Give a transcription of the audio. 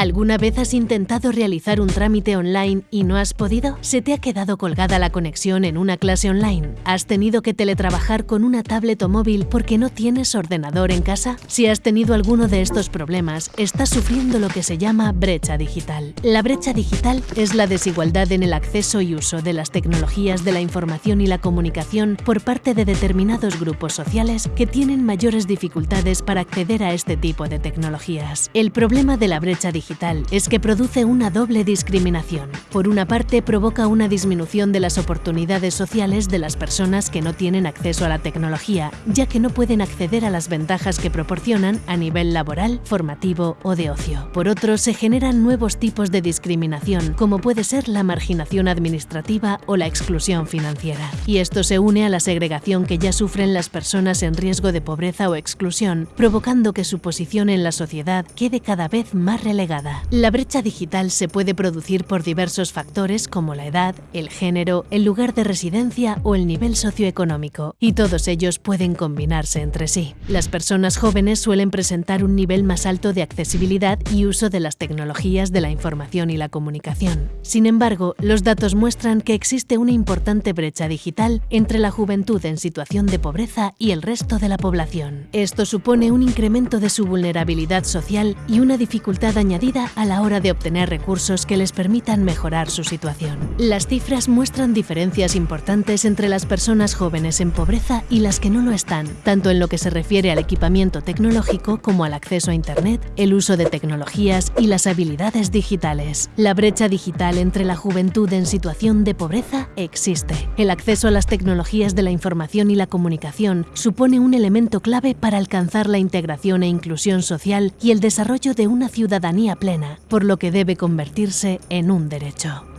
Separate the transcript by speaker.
Speaker 1: ¿Alguna vez has intentado realizar un trámite online y no has podido? ¿Se te ha quedado colgada la conexión en una clase online? ¿Has tenido que teletrabajar con una tablet o móvil porque no tienes ordenador en casa? Si has tenido alguno de estos problemas, estás sufriendo lo que se llama brecha digital. La brecha digital es la desigualdad en el acceso y uso de las tecnologías de la información y la comunicación por parte de determinados grupos sociales que tienen mayores dificultades para acceder a este tipo de tecnologías. El problema de la brecha digital es que produce una doble discriminación. Por una parte, provoca una disminución de las oportunidades sociales de las personas que no tienen acceso a la tecnología, ya que no pueden acceder a las ventajas que proporcionan a nivel laboral, formativo o de ocio. Por otro, se generan nuevos tipos de discriminación, como puede ser la marginación administrativa o la exclusión financiera. Y esto se une a la segregación que ya sufren las personas en riesgo de pobreza o exclusión, provocando que su posición en la sociedad quede cada vez más relegada. La brecha digital se puede producir por diversos factores como la edad, el género, el lugar de residencia o el nivel socioeconómico, y todos ellos pueden combinarse entre sí. Las personas jóvenes suelen presentar un nivel más alto de accesibilidad y uso de las tecnologías de la información y la comunicación. Sin embargo, los datos muestran que existe una importante brecha digital entre la juventud en situación de pobreza y el resto de la población. Esto supone un incremento de su vulnerabilidad social y una dificultad añadida a la hora de obtener recursos que les permitan mejorar su situación. Las cifras muestran diferencias importantes entre las personas jóvenes en pobreza y las que no lo están, tanto en lo que se refiere al equipamiento tecnológico como al acceso a Internet, el uso de tecnologías y las habilidades digitales. La brecha digital entre la juventud en situación de pobreza existe. El acceso a las tecnologías de la información y la comunicación supone un elemento clave para alcanzar la integración e inclusión social y el desarrollo de una ciudadanía plena, por lo que debe convertirse en un derecho.